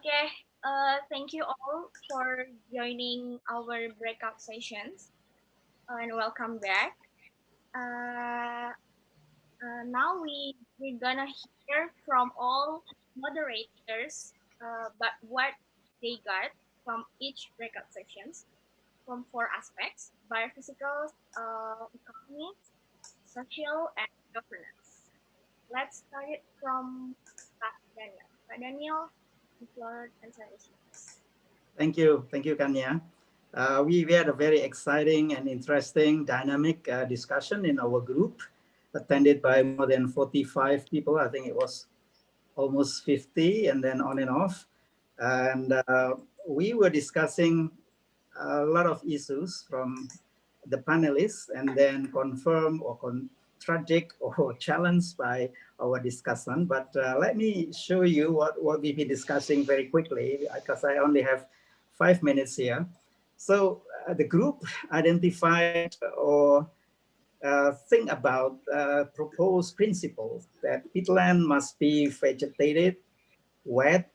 Okay, uh, thank you all for joining our breakout sessions and welcome back. Uh, uh, now we, we're gonna hear from all moderators uh, but what they got from each breakout sessions from four aspects, biophysical, uh, economics, social, and governance. Let's start it from Pak Daniel. Pak Daniel, Thank you. Thank you, Kanya. Uh, we, we had a very exciting and interesting dynamic uh, discussion in our group attended by more than 45 people. I think it was almost 50 and then on and off. And uh, we were discussing a lot of issues from the panelists and then confirm or con tragic or challenged by our discussion. But uh, let me show you what, what we've been discussing very quickly because I only have five minutes here. So uh, the group identified or uh, think about uh, proposed principles that peatland must be vegetated, wet.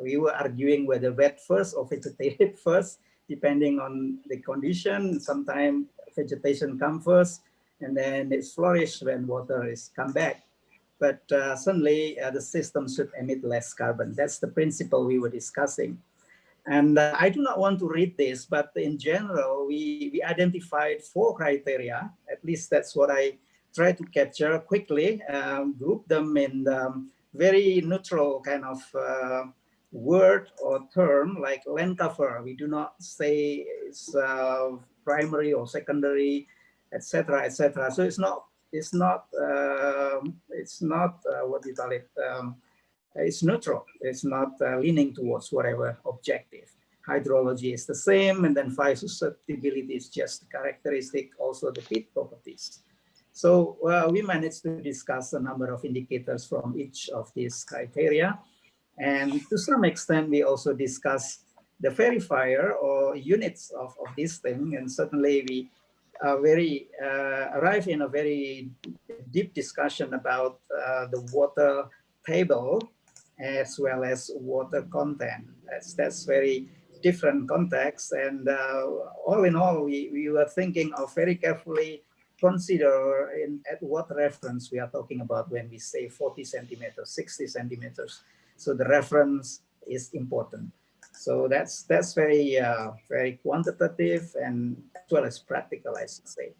We were arguing whether wet first or vegetated first, depending on the condition. Sometimes vegetation comes first, and then it flourished when water is come back. But uh, suddenly uh, the system should emit less carbon. That's the principle we were discussing. And uh, I do not want to read this, but in general, we, we identified four criteria. At least that's what I try to capture quickly, um, group them in um, very neutral kind of uh, word or term like land cover. We do not say it's uh, primary or secondary etc., etc. So it's not it's not um, it's not uh, what you call it? Um, it's neutral. It's not uh, leaning towards whatever objective. Hydrology is the same, and then fire susceptibility is just characteristic. Also the peat properties. So uh, we managed to discuss a number of indicators from each of these criteria. And to some extent, we also discussed the verifier or units of, of this thing. And certainly we a very uh, arrive in a very deep discussion about uh, the water table as well as water content. That's that's very different context. And uh, all in all, we, we were thinking of very carefully consider in at what reference we are talking about when we say 40 centimeters, 60 centimeters. So the reference is important. So that's that's very uh, very quantitative and as well as practical, I should say.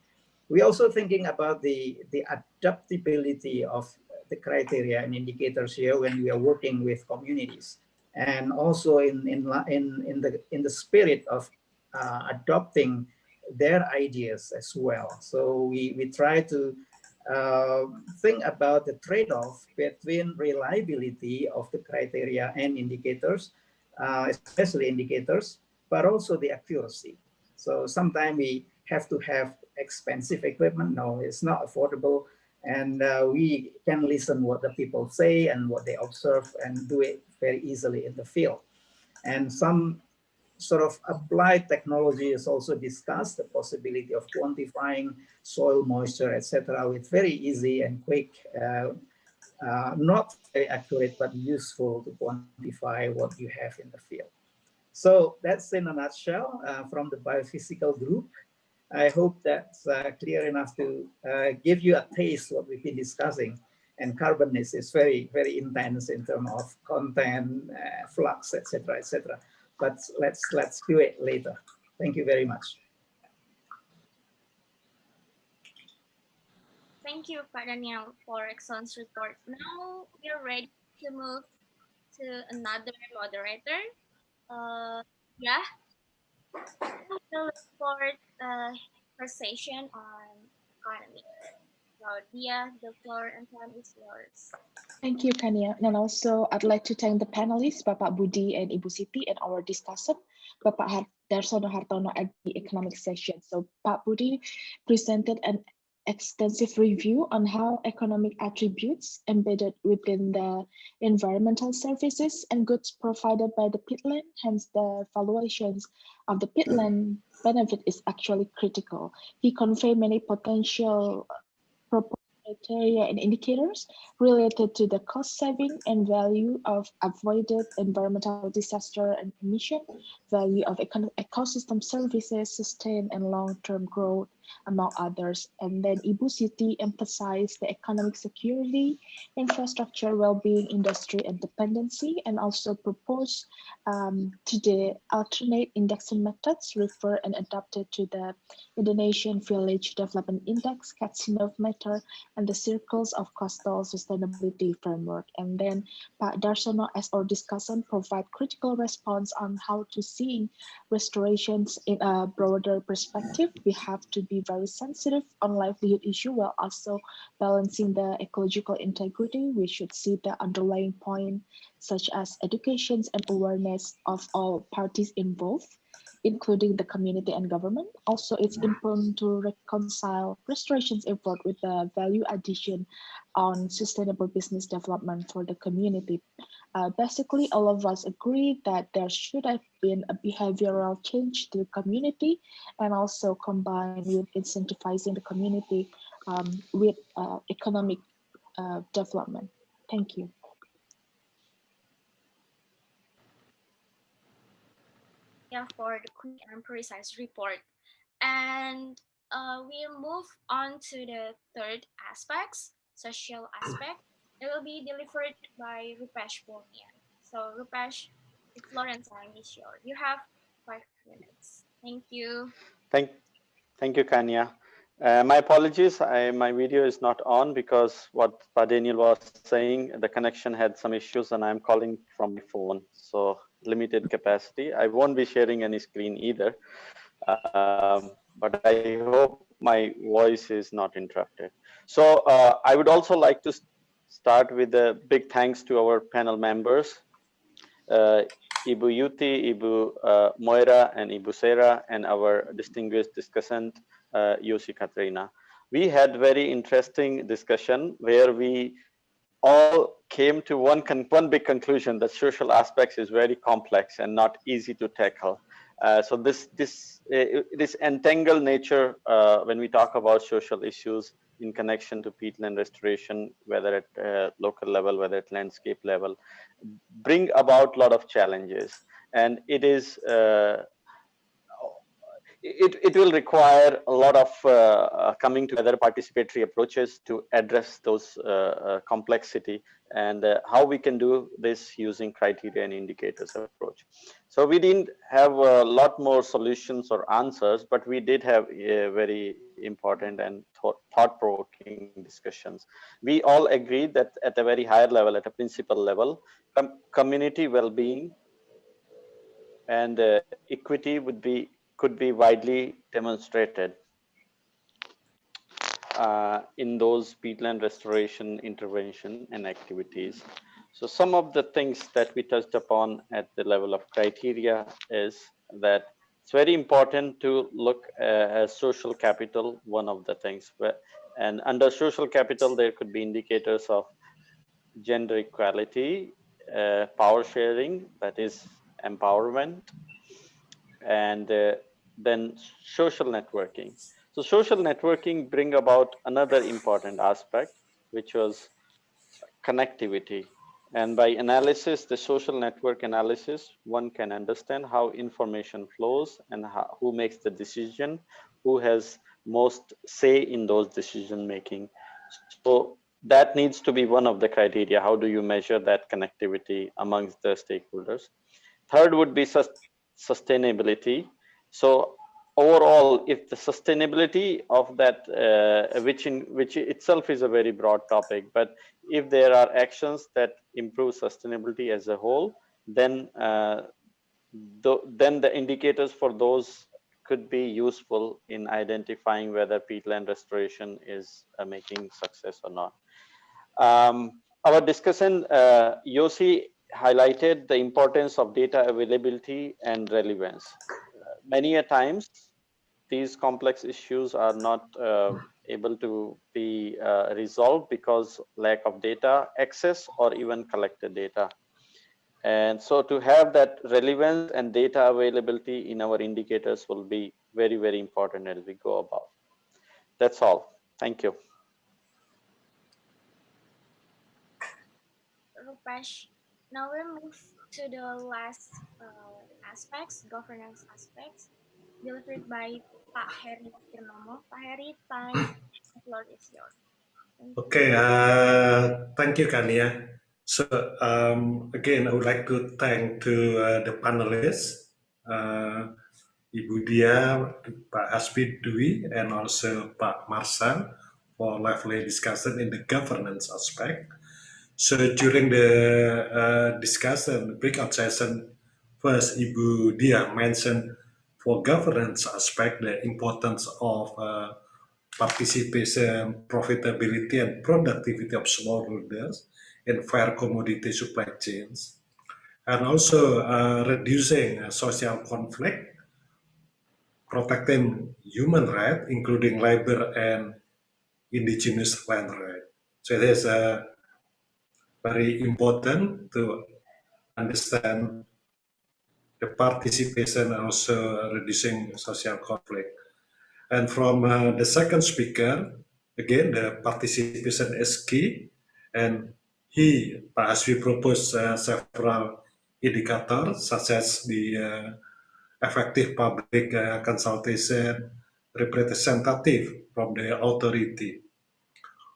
We're also thinking about the the adaptability of the criteria and indicators here when we are working with communities, and also in in in in the in the spirit of uh, adopting their ideas as well. So we we try to uh, think about the trade-off between reliability of the criteria and indicators uh, especially indicators, but also the accuracy. So sometimes we have to have expensive equipment. No, it's not affordable. And uh, we can listen what the people say and what they observe and do it very easily in the field. And some sort of applied technology is also discussed, the possibility of quantifying soil moisture, etc., with very easy and quick uh, uh, not very accurate, but useful to quantify what you have in the field. So that's in a nutshell uh, from the biophysical group. I hope that's uh, clear enough to uh, give you a taste what we've been discussing. And carbon is, is very, very intense in terms of content, uh, flux, etc., etc. But let's let's do it later. Thank you very much. Thank you, Daniel, for excellent report. Now we are ready to move to another moderator. Uh, yeah, report uh, conversation on economy. So, Dia, the floor and time is yours. Thank you, Kania. And also, I'd like to thank the panelists, Bapak Budi and Ibu Siti, and our discussion, Bapak Dharsono Hartono at the economic session. So, Pak Budi presented an extensive review on how economic attributes embedded within the environmental services and goods provided by the peatland, hence the valuations of the peatland benefit is actually critical. He conveyed many potential criteria and indicators related to the cost saving and value of avoided environmental disaster and emission, value of ecosystem services, sustained and long-term growth, among others. And then Ibu Siti emphasized the economic security, infrastructure, well-being, industry, and dependency, and also proposed um, to the alternate indexing methods referred and adapted to the Indonesian Village Development Index, CADSINOV method, and the Circles of Coastal Sustainability Framework. And then Pak Dharsono, as our discussion provide critical response on how to see restorations in a broader perspective. We have to be very sensitive on livelihood issue while also balancing the ecological integrity. We should see the underlying point such as education and awareness of all parties involved including the community and government. Also, it's important to reconcile restorations effort with the value addition on sustainable business development for the community. Uh, basically, all of us agree that there should have been a behavioral change to the community and also combined with incentivizing the community um, with uh, economic uh, development. Thank you. Yeah, for the quick and precise report. And uh, we'll move on to the third aspects, social aspect. It will be delivered by Rupesh Bhomia. So Rupesh, the and time is yours. You have five minutes. Thank you. Thank, thank you, Kanya. Uh, my apologies, I, my video is not on because what Daniel was saying, the connection had some issues and I'm calling from my phone. So limited capacity. I won't be sharing any screen either. Um, but I hope my voice is not interrupted. So uh, I would also like to start with a big thanks to our panel members, uh, Ibu Yuti, Ibu uh, Moira, and Ibu Sarah, and our distinguished discussant, uh, Yosi Katrina. We had very interesting discussion where we all came to one, can one big conclusion that social aspects is very complex and not easy to tackle. Uh, so this this uh, this entangled nature uh, when we talk about social issues in connection to peatland restoration, whether at uh, local level, whether at landscape level, bring about a lot of challenges. And it is uh, it, it will require a lot of uh, uh, coming together participatory approaches to address those uh, uh complexity and uh, how we can do this using criteria and indicators approach. So we didn't have a lot more solutions or answers, but we did have a very important and thought-provoking discussions. We all agreed that at a very higher level, at a principal level, com community well-being and uh, equity would be could be widely demonstrated uh, in those peatland restoration intervention and activities. So some of the things that we touched upon at the level of criteria is that it's very important to look uh, at social capital, one of the things. And under social capital, there could be indicators of gender equality, uh, power sharing, that is empowerment, and uh, then social networking. So social networking bring about another important aspect, which was connectivity. And by analysis, the social network analysis, one can understand how information flows and how, who makes the decision, who has most say in those decision making. So that needs to be one of the criteria. How do you measure that connectivity amongst the stakeholders? Third would be sustainability. So overall, if the sustainability of that, uh, which in which itself is a very broad topic, but if there are actions that improve sustainability as a whole, then uh, th then the indicators for those could be useful in identifying whether peatland restoration is uh, making success or not. Um, our discussion, uh, Yosi highlighted the importance of data availability and relevance many a times these complex issues are not uh, able to be uh, resolved because lack of data access or even collected data. And so to have that relevance and data availability in our indicators will be very, very important as we go about. That's all. Thank you. Rupesh, now we move to the last uh, aspects, governance aspects, delivered by Pak Heri Purnomo. Pak Heri, time, the floor is yours. Okay, uh, thank you, Kania. So um, again, I would like to thank to uh, the panelists, uh, Ibu Dia, Pak Hasbi Dwi, and also Pak Marsan for lively discussion in the governance aspect. So during the uh, discussion, the breakout session, first Ibu Dia mentioned for governance aspect the importance of uh, participation, profitability, and productivity of smallholders in fair commodity supply chains, and also uh, reducing social conflict, protecting human rights, including labor and indigenous land rights. So is uh, very important to understand the participation and also reducing social conflict. And from uh, the second speaker, again, the participation is key. And he, as we proposed uh, several indicators, such as the uh, effective public uh, consultation, representative from the authority,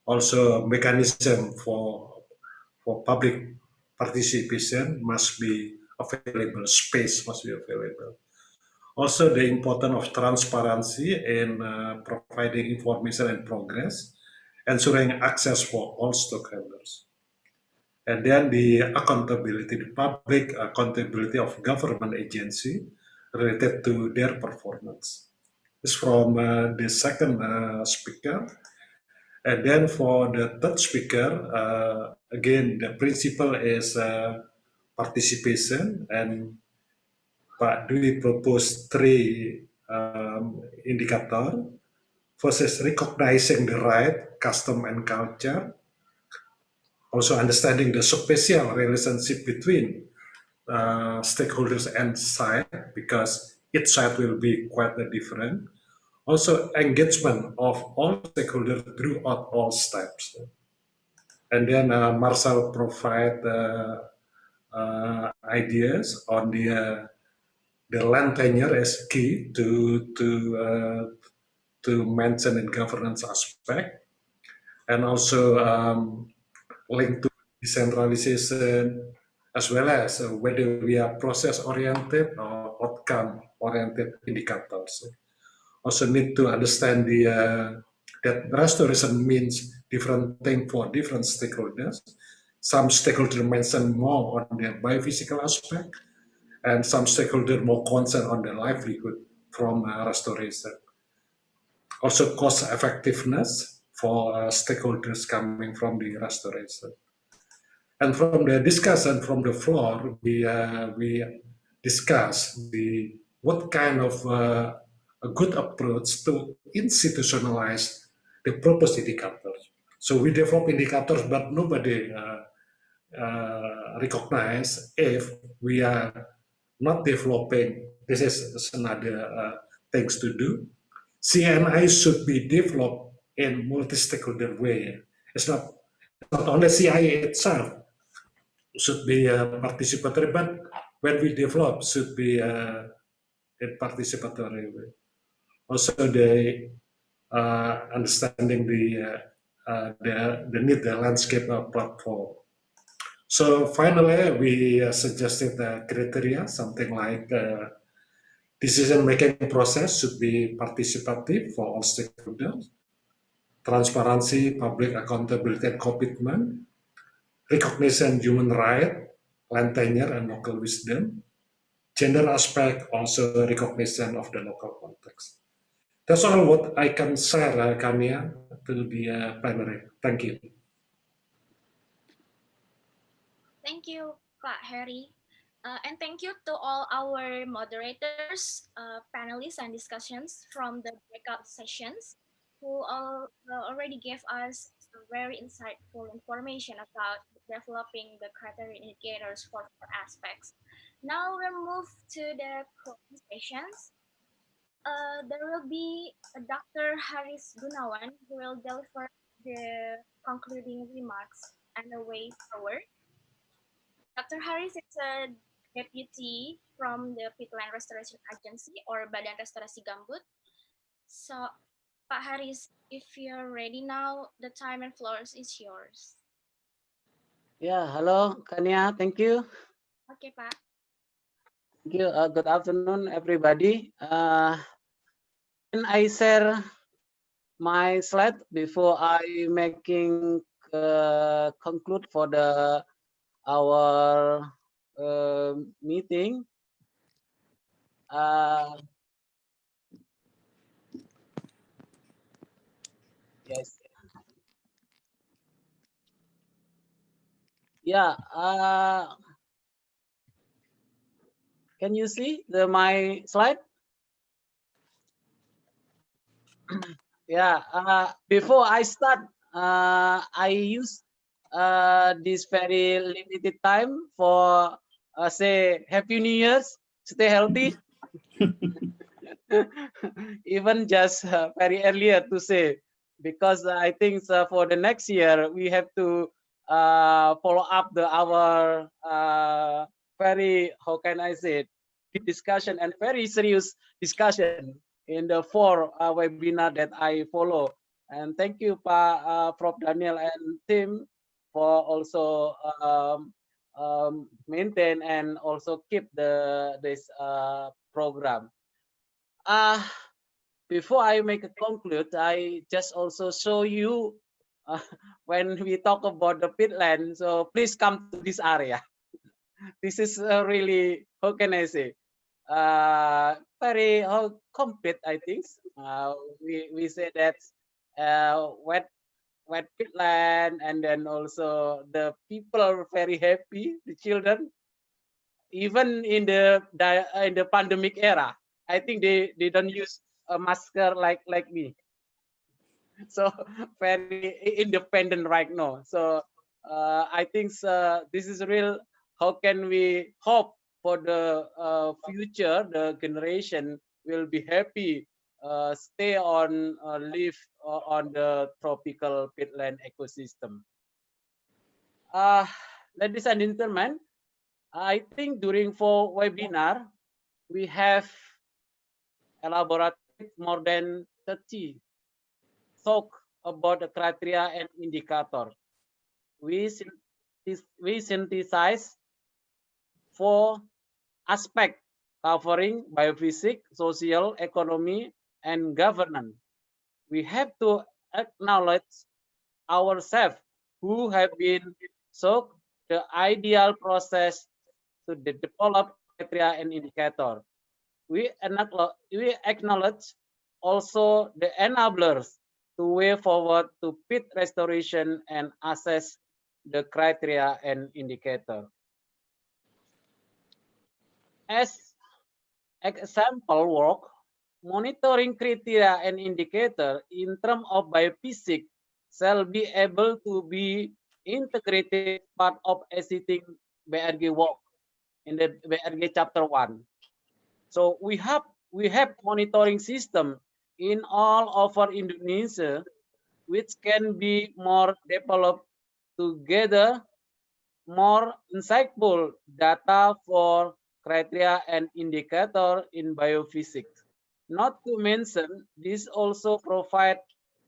also mechanism for for public participation must be available, space must be available. Also, the importance of transparency in uh, providing information and progress, ensuring access for all stakeholders. And then the accountability, the public accountability of government agency related to their performance. This from uh, the second uh, speaker. And then for the third speaker, uh, again, the principle is uh, participation and Pak Dwi proposed three um, indicator. First is recognizing the right, custom and culture. Also understanding the spatial relationship between uh, stakeholders and site because each site will be quite different. Also engagement of all stakeholders throughout all steps. And then uh, Marcel provide uh, uh, ideas on the uh, the land tenure is key to to uh, to mention in governance aspect, and also um, linked to decentralization as well as uh, whether we are process oriented or outcome oriented indicators. Also need to understand the uh, that restoration means different thing for different stakeholders. Some stakeholders mention more on the biophysical aspect, and some stakeholders more concerned on the livelihood from uh, restoration. Also cost effectiveness for uh, stakeholders coming from the restoration. And from the discussion from the floor, we, uh, we discuss the what kind of uh, a good approach to institutionalize the purpose indicators. So we develop indicators, but nobody uh, uh, recognize if we are not developing, this is another uh, things to do. CNI should be developed in multi-stakeholder way. It's not, not only CIA itself should be uh, participatory, but when we develop should be uh, in participatory way. Also the uh, understanding the, uh, uh, the, the need the landscape platform. So finally, we suggested the criteria, something like uh, decision-making process should be participative for all stakeholders, transparency, public accountability and commitment, recognition human right, land tenure and local wisdom, gender aspect, also recognition of the local context. That's all what I can share, uh, Kania, to the uh, plenary. Thank you. Thank you, Pak Herry. Uh, and thank you to all our moderators, uh, panelists, and discussions from the breakout sessions who all, uh, already gave us very insightful information about developing the criteria indicators for four aspects. Now we'll move to the presentations. Uh, there will be Dr. Haris Gunawan who will deliver the concluding remarks and the way forward. Dr. Haris is a deputy from the Peatland Restoration Agency or Badan Restorasi Gambut. So, Pak Haris, if you're ready now, the time and floor is yours. Yeah, hello, Kania. Thank you. Okay, Pak. Thank you. Uh, good afternoon, everybody. Uh, can I share my slide before I making uh, conclude for the our uh, meeting? Uh, yes. Yeah. Uh, can you see the my slide? yeah. Uh, before I start, uh, I use uh, this very limited time for uh, say Happy New Year's. Stay healthy. Even just uh, very earlier to say because I think for the next year we have to uh, follow up the our uh, very how can I say it deep discussion and very serious discussion in the four uh, webinar that I follow. And thank you, Pa, uh, Prof. Daniel and team for also um, um, maintain and also keep the this uh, program. Uh, before I make a conclude, I just also show you uh, when we talk about the pitland. So please come to this area. This is uh, really how can I say uh, very uh, complete. I think uh, we we say that uh, wet wet pitland, and then also the people are very happy. The children, even in the uh, in the pandemic era, I think they they don't use a masker like like me so very independent right now so uh, i think uh, this is real how can we hope for the uh, future the generation will be happy uh, stay on uh, live uh, on the tropical peatland ecosystem uh, ladies and gentlemen i think during for webinar we have elaborated more than 30 talk about the criteria and indicator. We, we synthesize four aspects covering biophysics, social, economy, and governance. We have to acknowledge ourselves who have been so the ideal process to de- develop criteria and indicator. We acknowledge also the enablers to way forward to pit restoration and assess the criteria and indicator. As example work, monitoring criteria and indicator in terms of biophysics shall be able to be integrated part of existing BRG work in the BRG chapter one. So we have we have monitoring system in all over Indonesia, which can be more developed to gather more insightful data for criteria and indicator in biophysics. Not to mention, this also provide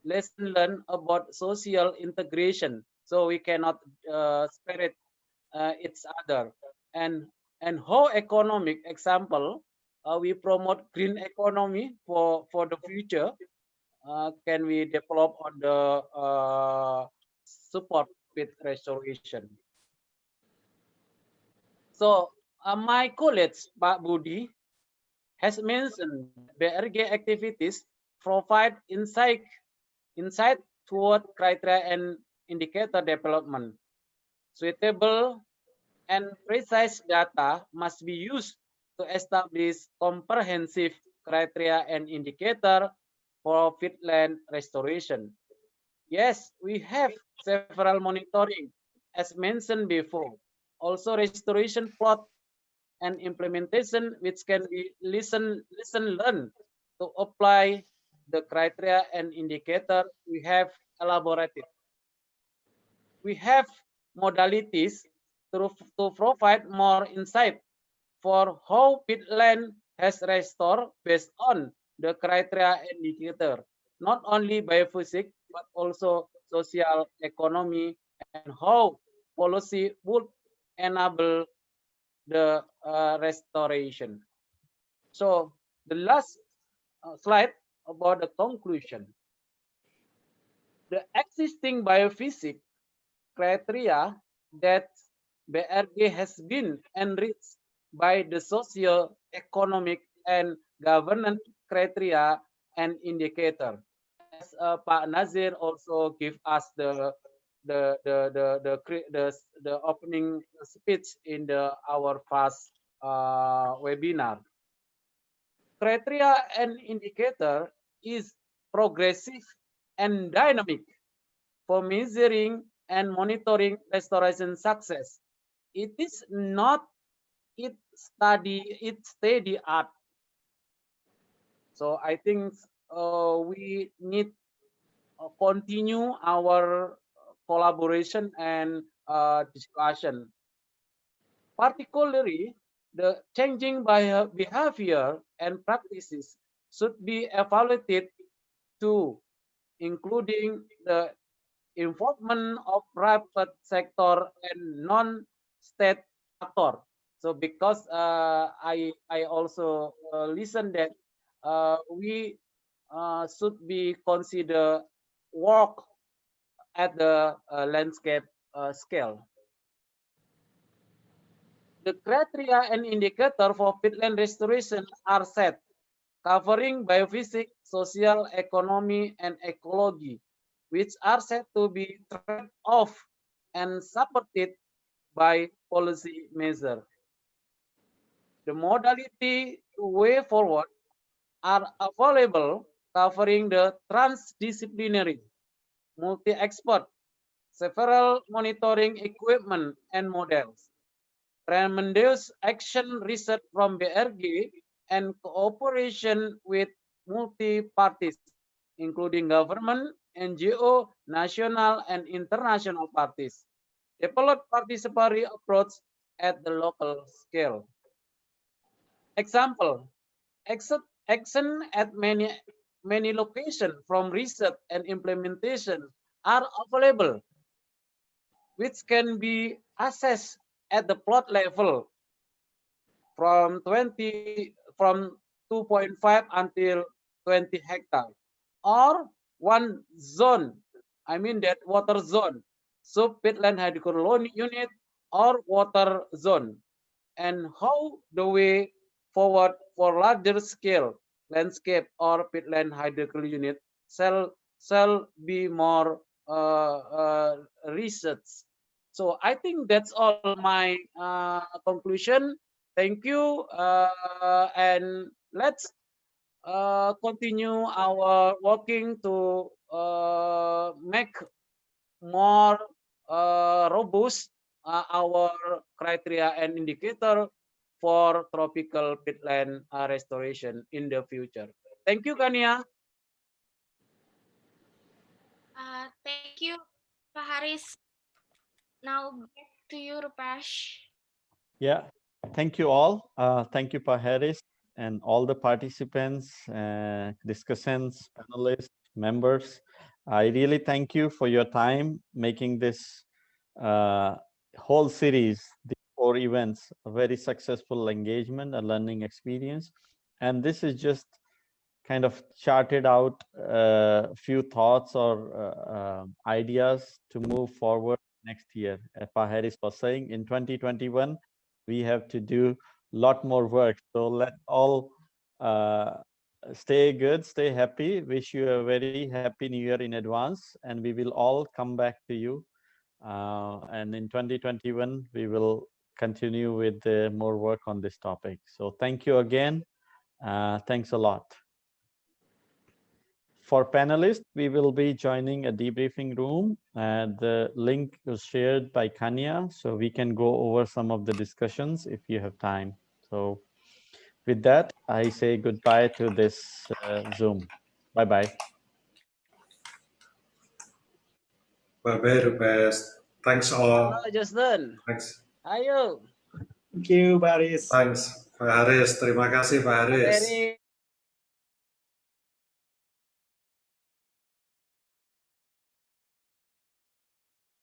lesson learned about social integration. So we cannot uh, separate uh, each other. And and how economic example uh, we promote green economy for for the future uh, can we develop on the uh, support with restoration so uh, my colleague Pak Budi has mentioned BRG activities provide insight insight toward criteria and indicator development suitable and precise data must be used to establish comprehensive criteria and indicator for peatland restoration. Yes, we have several monitoring as mentioned before. Also restoration plot and implementation which can be listen, listen, learn to apply the criteria and indicator we have elaborated. We have modalities to, to provide more insight for how peatland has restored based on the criteria and indicator, not only biophysics, but also social economy and how policy would enable the uh, restoration. So the last uh, slide about the conclusion. The existing biophysics criteria that BRG has been enriched by the socio-economic and governance criteria and indicator. As uh, Pak Nazir also give us the the the the the the, the opening speech in the our first uh, webinar. Criteria and indicator is progressive and dynamic for measuring and monitoring restoration success. It is not it study it steady art. So I think uh, we need uh, continue our collaboration and uh, discussion. Particularly, the changing behavior and practices should be evaluated too, including the involvement of private sector and non-state actor. So because uh, I I also uh, listen that uh, we uh, should be consider work at the uh, landscape uh, scale. The criteria and indicator for peatland restoration are set, covering biophysics, social, economy, and ecology, which are said to be trade-off and supported by policy measure. The modality way forward are available covering the transdisciplinary, multi-expert, several monitoring equipment and models, tremendous action research from BRG, and cooperation with multi-parties, including government, NGO, national and international parties. Develop participatory approach at the local scale. Example, action at many many locations from research and implementation are available, which can be assessed at the plot level from 20 from 2.5 until 20 hectare or one zone i mean that water zone. Sub peatland hydrology unit or water zone. And how the way forward for larger scale landscape or peatland hydrology unit shall shall be more uh, uh, research so I think that's all my uh, conclusion. Thank you. Uh, and let's uh, continue our working to uh, make more uh, robust uh, our criteria and indicator for tropical peatland restoration in the future. Thank you, Kania. thank you, Pak Haris. Now back to you, Rupesh. Yeah, thank you all. Uh, thank you, Pa Haris, and all the participants, uh, discussants, panelists, members. I really thank you for your time making this uh, whole series, the events, a very successful engagement, a learning experience. And this is just kind of charted out a uh, few thoughts or uh, uh, ideas to move forward next year. As Haris was saying, in 2021, we have to do a lot more work. So let all uh, stay good, stay happy. Wish you a very happy new year in advance, and we will all come back to you. Uh, and in 2021, we will continue with uh, more work on this topic. So thank you again. Uh, thanks a lot. For panelists, we will be joining a debriefing room. and the link was shared by Kanya, so we can go over some of the discussions if you have time. So with that, I say goodbye to this uh, Zoom. Bye-bye. Bye-bye, Rupesh. Thanks all. Just done. Thanks. Ayo. Thank you, Baris. Thanks, Pak Haris. Terima kasih, Pak Haris.